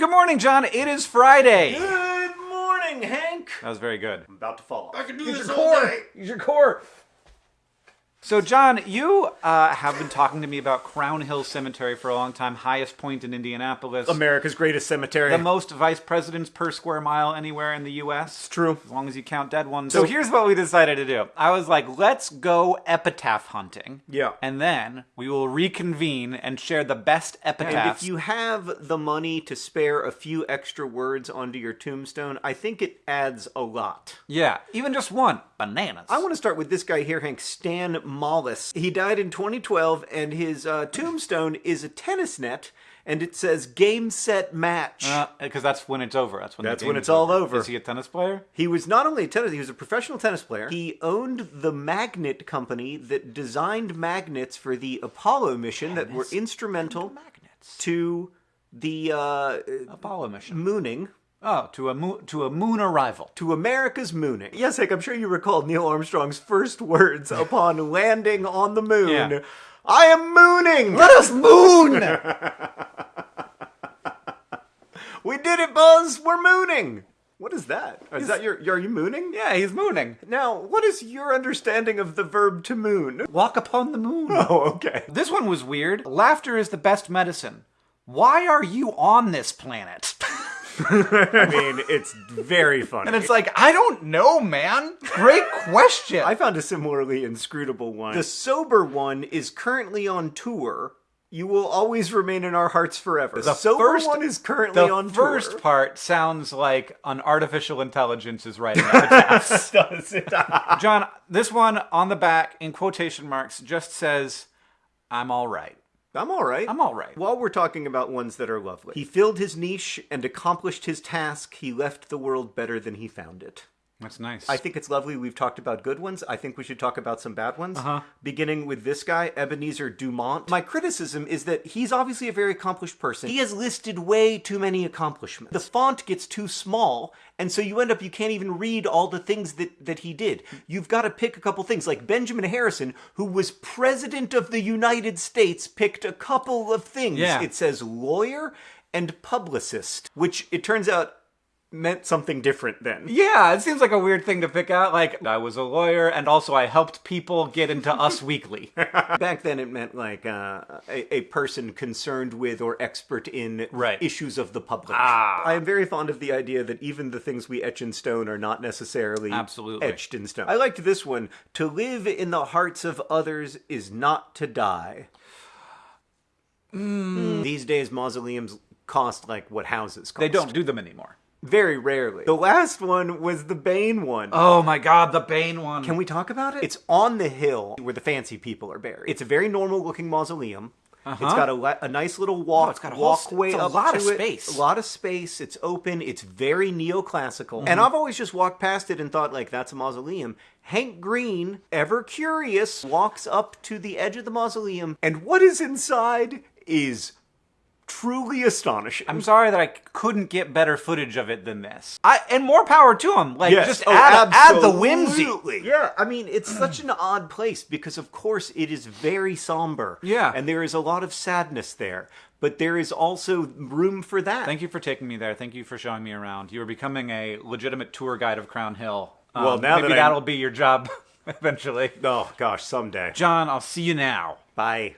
Good morning, John. It is Friday. Good morning, Hank. That was very good. I'm about to fall. I can do Use this your all core. day. Use your core. So, John, you uh, have been talking to me about Crown Hill Cemetery for a long time, highest point in Indianapolis. America's greatest cemetery. the most vice presidents per square mile anywhere in the U.S. true. As long as you count dead ones. So here's what we decided to do. I was like, let's go epitaph hunting. Yeah. And then we will reconvene and share the best And epitaphs. if you have the money to spare a few extra words onto your tombstone, I think it adds a lot. yeah, even just one. Bananas. I want to start with this guy here, Hank Stan Malless. He died in 2012, and his uh, tombstone is a tennis net, and it says "Game Set Match." Because that's when it's over. That's when That's when it's all over. Is he a tennis player? He was not only a tennis, he was a professional tennis player. He owned the magnet company that designed magnets for the Apollo mission that were instrumental Magnets. to the uh, Apollo mission. mooning, Oh, to a moon to a moon arrival. to America's mooning. Yes, Hank, I'm sure you recall Neil Armstrong's first words upon landing on the moon. Yeah. I am mooning! Let us moon. We did it, Buzz! We're mooning! What is that? Is that your, are you mooning? yeah, he's mooning. Now, what is your understanding of the verb to moon? Walk upon the moon. Oh, okay. This one was weird. Laughter is the best medicine. Why are you on this planet? I mean, it's very funny. And it's like, I don't know, man. Great question. I found a similarly inscrutable one. The sober one is currently on tour. You will always remain in our hearts forever. The sober first- one is currently the on first tour. part sounds like an artificial intelligence is writing epitaphs. does it? John, this one on the back in quotation marks just says, I'm all right. I'm all right. I'm all right. While we're talking about ones that are lovely, he filled his niche and accomplished his task. He left the world better than he found it. That's nice. I think it's lovely. We've talked about good ones. I think we should talk about some bad ones. Uh-huh. Beginning with this guy, Ebenezer Dumont. My criticism is that he's obviously a very accomplished person. He has listed way too many accomplishments. The font gets too small, and so you end up you can't even read all the things that, that he did. You've got to pick a couple things. Like Benjamin Harrison, who was president of the United States, picked a couple of things. Yeah. It says lawyer and publicist, which it turns out meant something different then. yeah, it seems like a weird thing to pick out. Like, I was a lawyer and also I helped people get into Us Weekly. Back then, it meant like uh, a, a person concerned with or expert in Right. issues of the public. Ah. I am very fond of the idea that even the things we etch in stone are not necessarily Absolutely. etched in stone. I liked this one. To live in the hearts of others is not to die. Hmm. These days, mausoleums cost like what houses cost. they don't do them anymore. Very rarely. The last one was the Bane one. Oh my god, the Bane one. Can we talk about it? It's on the hill where the fancy people are buried. It's a very normal looking mausoleum. It's got a, a nice little walk, Uh-huh. it's got a whole walkway it's a lot of it. space. A lot of space. It's open. It's very neoclassical. Mm-hmm. And I've always just walked past it and thought, like, that's a mausoleum. Hank Green, ever curious, walks up to the edge of the mausoleum, and what is inside is truly astonishing. I'm sorry that I couldn't get better footage of it than this. I and more power to him. Like Yes. just Oh, add, add the whimsy. Yeah, I mean, it's such an odd place because, of course, it is very somber. Yeah. And there is a lot of sadness there. But there is also room for that. Thank you for taking me there. Thank you for showing me around. You are becoming a legitimate tour guide of Crown Hill. Um, Well, now maybe that that'll be your job eventually. Oh, gosh, someday. John, I'll see you now. Bye.